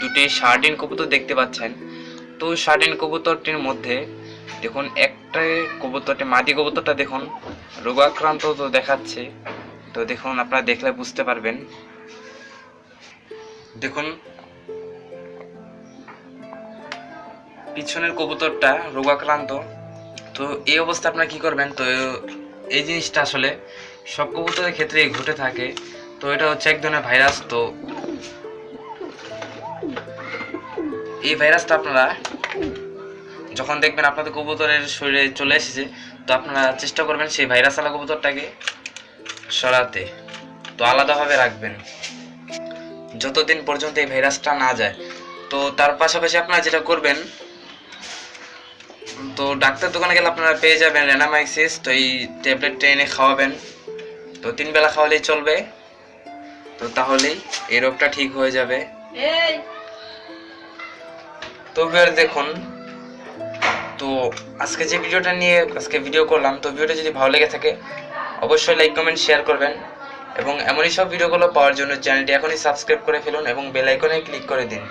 দুটি শার্টিন কবুতর দেখতে পাচ্ছেন। তো শার্টিন কবুতরটির মধ্যে দেখুন, একটা কবুতরটি, মাদি কবুতরটা দেখুন, রোগাক্রান্ত তো দেখাচ্ছে। তো দেখুন, আপনারা দেখলে বুঝতে পারবেন। দেখুন, পিছনের কবুতরটা রোগাক্রান্ত। তো এই অবস্থা আপনারা কি করবেন? তো এই জিনিসটা আসলে সব কবুতরের ক্ষেত্রেই ঘটে থাকে। তো এটা হচ্ছে এক ধরনের ভাইরাস। তো এই ভাইরাসটা আপনারা যখন দেখবেন আপনাদের কবুতরের শরীরে চলে এসেছে, তো আপনারা চেষ্টা করবেন সেই ভাইরাস আলা কবুতরটাকে সরাতে। তো আলাদাভাবে রাখবেন। যতদিন পর্যন্ত এই ভাইরাসটা না যায়। তো তার পাশাপাশি আপনারা যেটা করবেন, তো ডাক্তার দোকানে গেলে আপনারা পেয়ে যাবেন রেনামাইসিস, তো এই ট্যাবলেটটা এনে খাওয়াবেন। তো তিন বেলা খাওয়ালেই চলবে। তো তাহলেই এই রোগটা ঠিক হয়ে যাবে। তো ভিউয়ার দেখুন, তো আজকে যে ভিডিওটা নিয়ে আজকে ভিডিও করলাম, তো ভিডিওটা যদি ভালো লেগে থাকে, অবশ্যই লাইক কমেন্ট শেয়ার করবেন এবং এমনই সব ভিডিওগুলো পাওয়ার জন্য চ্যানেলটি এখনই সাবস্ক্রাইব করে ফেলুন এবং বেল আইকনে ক্লিক করে দিন।